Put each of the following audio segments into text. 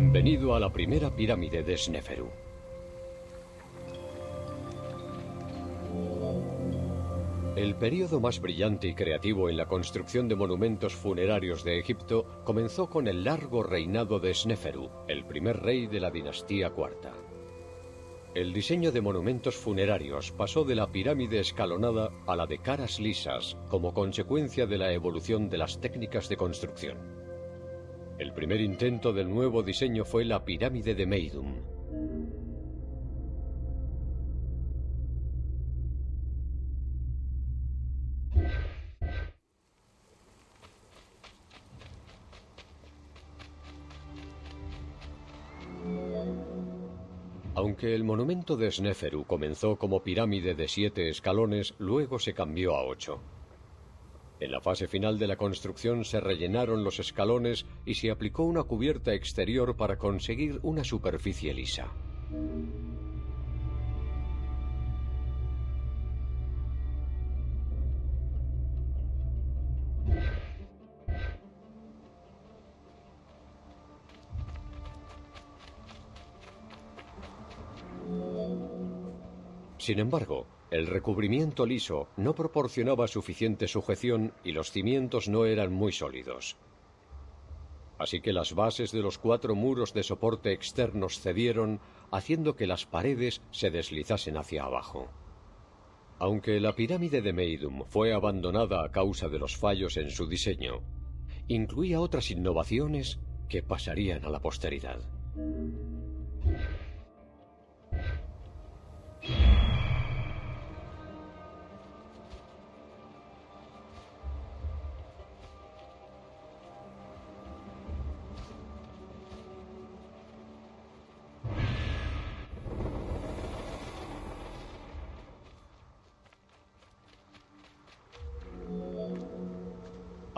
Bienvenido a la primera pirámide de Sneferu. El período más brillante y creativo en la construcción de monumentos funerarios de Egipto comenzó con el largo reinado de Sneferu, el primer rey de la dinastía IV. El diseño de monumentos funerarios pasó de la pirámide escalonada a la de caras lisas como consecuencia de la evolución de las técnicas de construcción. El primer intento del nuevo diseño fue la pirámide de Meidum, Aunque el monumento de Sneferu comenzó como pirámide de siete escalones, luego se cambió a ocho. En la fase final de la construcción se rellenaron los escalones y se aplicó una cubierta exterior para conseguir una superficie lisa. Sin embargo, el recubrimiento liso no proporcionaba suficiente sujeción y los cimientos no eran muy sólidos. Así que las bases de los cuatro muros de soporte externos cedieron, haciendo que las paredes se deslizasen hacia abajo. Aunque la pirámide de Meidum fue abandonada a causa de los fallos en su diseño, incluía otras innovaciones que pasarían a la posteridad.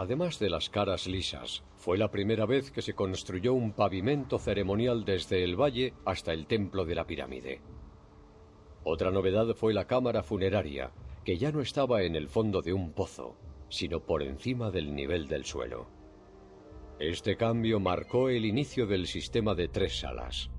Además de las caras lisas, fue la primera vez que se construyó un pavimento ceremonial desde el valle hasta el templo de la pirámide. Otra novedad fue la cámara funeraria, que ya no estaba en el fondo de un pozo, sino por encima del nivel del suelo. Este cambio marcó el inicio del sistema de tres salas.